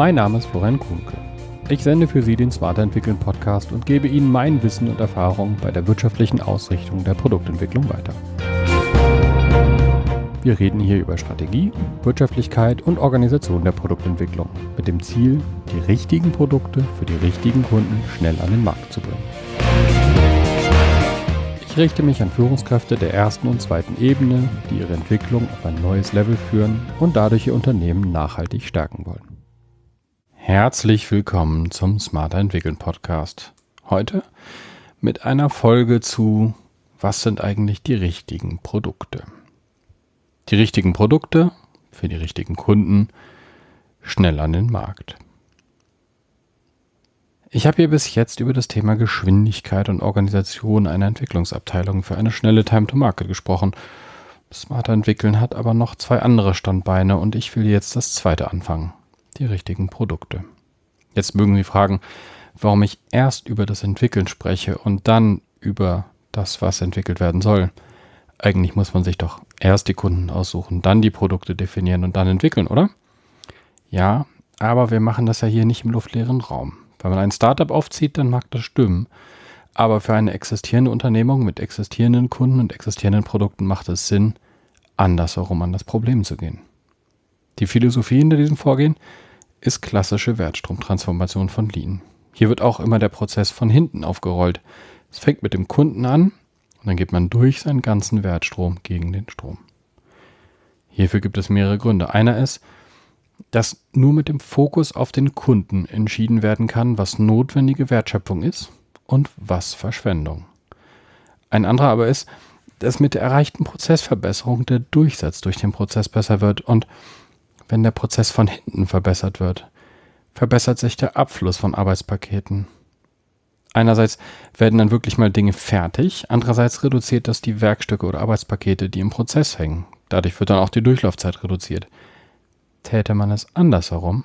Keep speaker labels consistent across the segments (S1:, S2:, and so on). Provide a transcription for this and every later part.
S1: Mein Name ist Florian Kuhnke. Ich sende für Sie den Smarter Entwickeln Podcast und gebe Ihnen mein Wissen und Erfahrung bei der wirtschaftlichen Ausrichtung der Produktentwicklung weiter. Wir reden hier über Strategie, Wirtschaftlichkeit und Organisation der Produktentwicklung mit dem Ziel, die richtigen Produkte für die richtigen Kunden schnell an den Markt zu bringen. Ich richte mich an Führungskräfte der ersten und zweiten Ebene, die ihre Entwicklung auf ein neues Level führen und dadurch ihr Unternehmen nachhaltig stärken wollen. Herzlich willkommen zum Smarter Entwickeln Podcast. Heute mit einer Folge zu Was sind eigentlich die richtigen Produkte? Die richtigen Produkte für die richtigen Kunden schnell an den Markt. Ich habe hier bis jetzt über das Thema Geschwindigkeit und Organisation einer Entwicklungsabteilung für eine schnelle Time-to-Market gesprochen. Smarter Entwickeln hat aber noch zwei andere Standbeine und ich will jetzt das zweite anfangen die richtigen Produkte. Jetzt mögen Sie fragen, warum ich erst über das Entwickeln spreche und dann über das, was entwickelt werden soll. Eigentlich muss man sich doch erst die Kunden aussuchen, dann die Produkte definieren und dann entwickeln, oder? Ja, aber wir machen das ja hier nicht im luftleeren Raum. Wenn man ein Startup aufzieht, dann mag das stimmen. Aber für eine existierende Unternehmung mit existierenden Kunden und existierenden Produkten macht es Sinn, andersherum an das Problem zu gehen. Die Philosophie hinter diesem Vorgehen ist klassische Wertstromtransformation von Lean. Hier wird auch immer der Prozess von hinten aufgerollt. Es fängt mit dem Kunden an und dann geht man durch seinen ganzen Wertstrom gegen den Strom. Hierfür gibt es mehrere Gründe. Einer ist, dass nur mit dem Fokus auf den Kunden entschieden werden kann, was notwendige Wertschöpfung ist und was Verschwendung. Ein anderer aber ist, dass mit der erreichten Prozessverbesserung der Durchsatz durch den Prozess besser wird und wenn der Prozess von hinten verbessert wird, verbessert sich der Abfluss von Arbeitspaketen. Einerseits werden dann wirklich mal Dinge fertig, andererseits reduziert das die Werkstücke oder Arbeitspakete, die im Prozess hängen. Dadurch wird dann auch die Durchlaufzeit reduziert. Täte man es andersherum,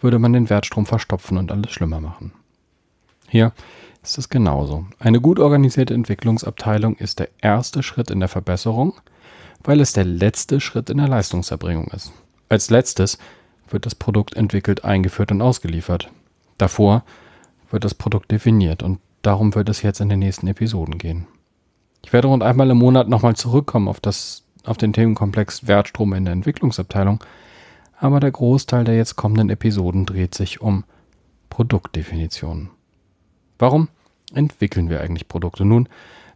S1: würde man den Wertstrom verstopfen und alles schlimmer machen. Hier ist es genauso. Eine gut organisierte Entwicklungsabteilung ist der erste Schritt in der Verbesserung, weil es der letzte Schritt in der Leistungserbringung ist. Als letztes wird das Produkt entwickelt, eingeführt und ausgeliefert. Davor wird das Produkt definiert und darum wird es jetzt in den nächsten Episoden gehen. Ich werde rund einmal im Monat nochmal zurückkommen auf, das, auf den Themenkomplex Wertstrom in der Entwicklungsabteilung, aber der Großteil der jetzt kommenden Episoden dreht sich um Produktdefinitionen. Warum entwickeln wir eigentlich Produkte? Nun,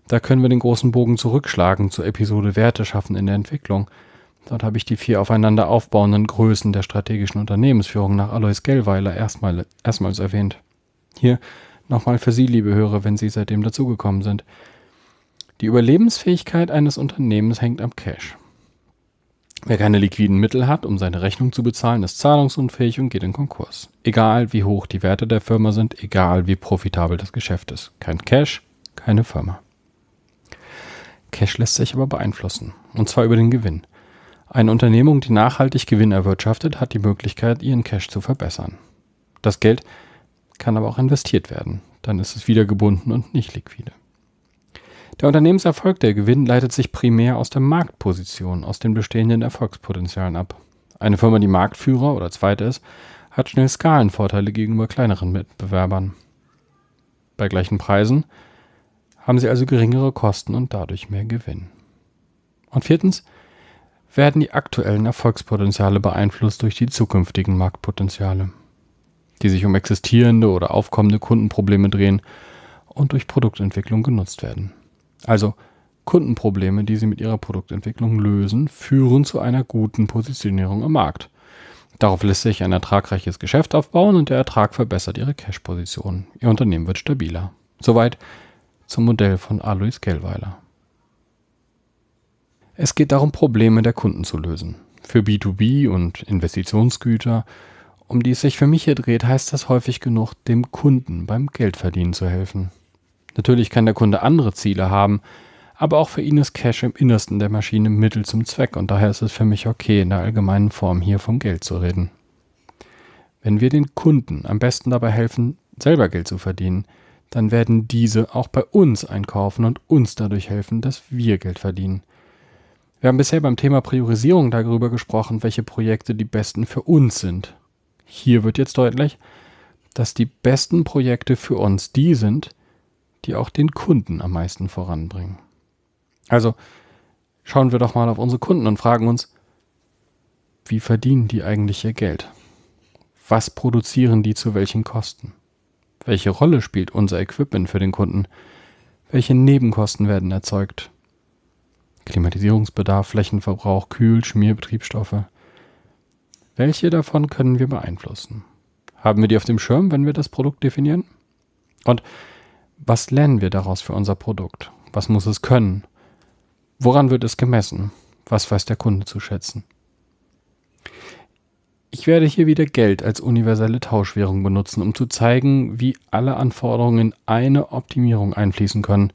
S1: da können wir den großen Bogen zurückschlagen zur Episode Werte schaffen in der Entwicklung – Dort habe ich die vier aufeinander aufbauenden Größen der strategischen Unternehmensführung nach Alois Gellweiler erstmal, erstmals erwähnt. Hier nochmal für Sie, liebe Hörer, wenn Sie seitdem dazugekommen sind. Die Überlebensfähigkeit eines Unternehmens hängt am Cash. Wer keine liquiden Mittel hat, um seine Rechnung zu bezahlen, ist zahlungsunfähig und geht in Konkurs. Egal wie hoch die Werte der Firma sind, egal wie profitabel das Geschäft ist. Kein Cash, keine Firma. Cash lässt sich aber beeinflussen, und zwar über den Gewinn. Eine Unternehmung, die nachhaltig Gewinn erwirtschaftet, hat die Möglichkeit, ihren Cash zu verbessern. Das Geld kann aber auch investiert werden. Dann ist es wieder gebunden und nicht liquide. Der Unternehmenserfolg, der Gewinn, leitet sich primär aus der Marktposition, aus den bestehenden Erfolgspotenzialen ab. Eine Firma, die Marktführer oder Zweite ist, hat schnell Skalenvorteile gegenüber kleineren Mitbewerbern. Bei gleichen Preisen haben sie also geringere Kosten und dadurch mehr Gewinn. Und viertens, werden die aktuellen Erfolgspotenziale beeinflusst durch die zukünftigen Marktpotenziale, die sich um existierende oder aufkommende Kundenprobleme drehen und durch Produktentwicklung genutzt werden. Also Kundenprobleme, die sie mit ihrer Produktentwicklung lösen, führen zu einer guten Positionierung im Markt. Darauf lässt sich ein ertragreiches Geschäft aufbauen und der Ertrag verbessert ihre Cash-Position. Ihr Unternehmen wird stabiler. Soweit zum Modell von Alois Gellweiler. Es geht darum, Probleme der Kunden zu lösen. Für B2B und Investitionsgüter, um die es sich für mich hier dreht, heißt das häufig genug, dem Kunden beim Geldverdienen zu helfen. Natürlich kann der Kunde andere Ziele haben, aber auch für ihn ist Cash im Innersten der Maschine Mittel zum Zweck und daher ist es für mich okay, in der allgemeinen Form hier vom Geld zu reden. Wenn wir den Kunden am besten dabei helfen, selber Geld zu verdienen, dann werden diese auch bei uns einkaufen und uns dadurch helfen, dass wir Geld verdienen. Wir haben bisher beim Thema Priorisierung darüber gesprochen, welche Projekte die besten für uns sind. Hier wird jetzt deutlich, dass die besten Projekte für uns die sind, die auch den Kunden am meisten voranbringen. Also schauen wir doch mal auf unsere Kunden und fragen uns, wie verdienen die eigentlich ihr Geld? Was produzieren die zu welchen Kosten? Welche Rolle spielt unser Equipment für den Kunden? Welche Nebenkosten werden erzeugt? Klimatisierungsbedarf, Flächenverbrauch, Kühl-, Schmierbetriebsstoffe. Welche davon können wir beeinflussen? Haben wir die auf dem Schirm, wenn wir das Produkt definieren? Und was lernen wir daraus für unser Produkt? Was muss es können? Woran wird es gemessen? Was weiß der Kunde zu schätzen? Ich werde hier wieder Geld als universelle Tauschwährung benutzen, um zu zeigen, wie alle Anforderungen in eine Optimierung einfließen können,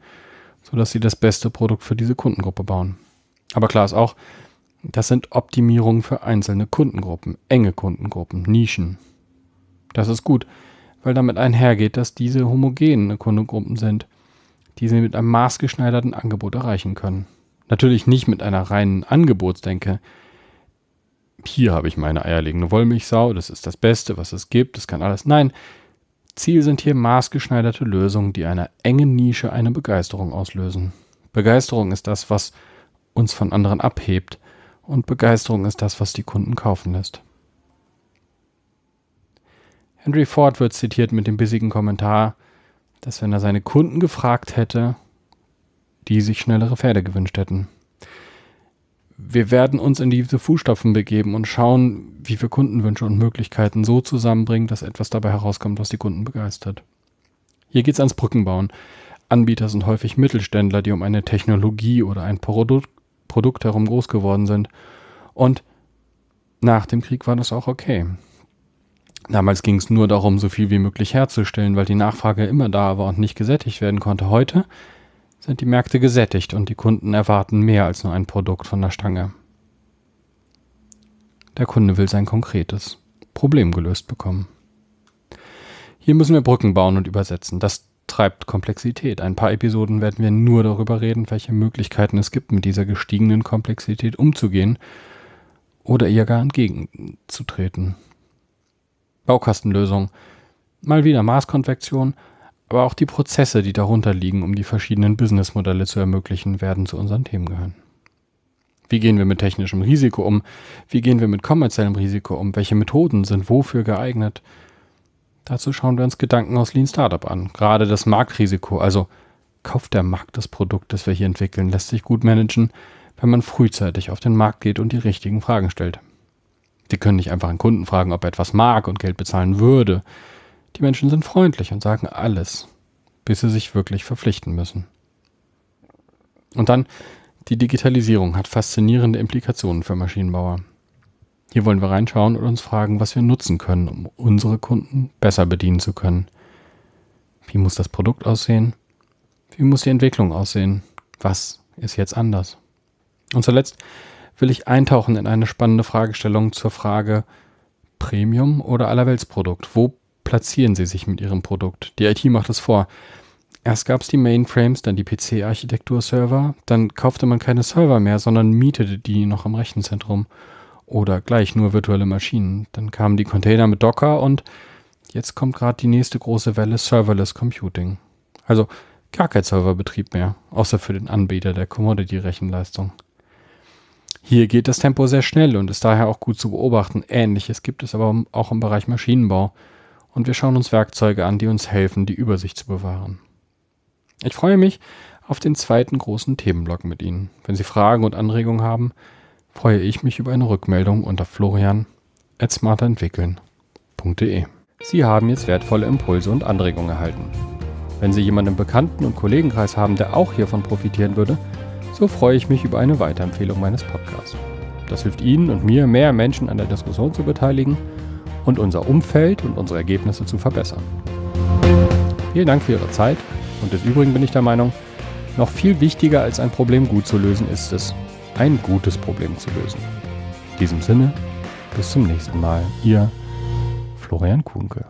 S1: sodass sie das beste Produkt für diese Kundengruppe bauen. Aber klar ist auch, das sind Optimierungen für einzelne Kundengruppen, enge Kundengruppen, Nischen. Das ist gut, weil damit einhergeht, dass diese homogene Kundengruppen sind, die sie mit einem maßgeschneiderten Angebot erreichen können. Natürlich nicht mit einer reinen Angebotsdenke, hier habe ich meine eierlegende Wollmilchsau, das ist das Beste, was es gibt, das kann alles. Nein, Ziel sind hier maßgeschneiderte Lösungen, die einer engen Nische eine Begeisterung auslösen. Begeisterung ist das, was uns von anderen abhebt und Begeisterung ist das, was die Kunden kaufen lässt. Henry Ford wird zitiert mit dem bissigen Kommentar, dass wenn er seine Kunden gefragt hätte, die sich schnellere Pferde gewünscht hätten wir werden uns in diese Fußstapfen begeben und schauen, wie wir Kundenwünsche und Möglichkeiten so zusammenbringen, dass etwas dabei herauskommt, was die Kunden begeistert. Hier geht es ans Brückenbauen. Anbieter sind häufig Mittelständler, die um eine Technologie oder ein Produ Produkt herum groß geworden sind. Und nach dem Krieg war das auch okay. Damals ging es nur darum, so viel wie möglich herzustellen, weil die Nachfrage immer da war und nicht gesättigt werden konnte. Heute sind die Märkte gesättigt und die Kunden erwarten mehr als nur ein Produkt von der Stange. Der Kunde will sein konkretes Problem gelöst bekommen. Hier müssen wir Brücken bauen und übersetzen. Das treibt Komplexität. Ein paar Episoden werden wir nur darüber reden, welche Möglichkeiten es gibt, mit dieser gestiegenen Komplexität umzugehen oder ihr gar entgegenzutreten. Baukastenlösung. Mal wieder Maßkonvektion, aber auch die Prozesse, die darunter liegen, um die verschiedenen Businessmodelle zu ermöglichen, werden zu unseren Themen gehören. Wie gehen wir mit technischem Risiko um? Wie gehen wir mit kommerziellem Risiko um? Welche Methoden sind wofür geeignet? Dazu schauen wir uns Gedanken aus Lean Startup an. Gerade das Marktrisiko, also kauft der Markt das Produkt, das wir hier entwickeln, lässt sich gut managen, wenn man frühzeitig auf den Markt geht und die richtigen Fragen stellt. Sie können nicht einfach einen Kunden fragen, ob er etwas mag und Geld bezahlen würde. Die Menschen sind freundlich und sagen alles, bis sie sich wirklich verpflichten müssen. Und dann, die Digitalisierung hat faszinierende Implikationen für Maschinenbauer. Hier wollen wir reinschauen und uns fragen, was wir nutzen können, um unsere Kunden besser bedienen zu können. Wie muss das Produkt aussehen? Wie muss die Entwicklung aussehen? Was ist jetzt anders? Und zuletzt will ich eintauchen in eine spannende Fragestellung zur Frage Premium oder Allerweltsprodukt. Wo platzieren sie sich mit ihrem Produkt. Die IT macht es vor. Erst gab es die Mainframes, dann die PC-Architektur-Server, dann kaufte man keine Server mehr, sondern mietete die noch im Rechenzentrum oder gleich nur virtuelle Maschinen. Dann kamen die Container mit Docker und jetzt kommt gerade die nächste große Welle Serverless Computing. Also gar kein Serverbetrieb mehr, außer für den Anbieter der Commodity-Rechenleistung. Hier geht das Tempo sehr schnell und ist daher auch gut zu beobachten. Ähnliches gibt es aber auch im Bereich Maschinenbau und wir schauen uns Werkzeuge an, die uns helfen, die Übersicht zu bewahren. Ich freue mich auf den zweiten großen Themenblock mit Ihnen. Wenn Sie Fragen und Anregungen haben, freue ich mich über eine Rückmeldung unter florian.smarterentwickeln.de. Sie haben jetzt wertvolle Impulse und Anregungen erhalten. Wenn Sie jemanden im Bekannten- und Kollegenkreis haben, der auch hiervon profitieren würde, so freue ich mich über eine Weiterempfehlung meines Podcasts. Das hilft Ihnen und mir, mehr Menschen an der Diskussion zu beteiligen – und unser Umfeld und unsere Ergebnisse zu verbessern. Vielen Dank für Ihre Zeit und des Übrigen bin ich der Meinung, noch viel wichtiger als ein Problem gut zu lösen ist es, ein gutes Problem zu lösen. In diesem Sinne, bis zum nächsten Mal. Ihr Florian Kuhnke.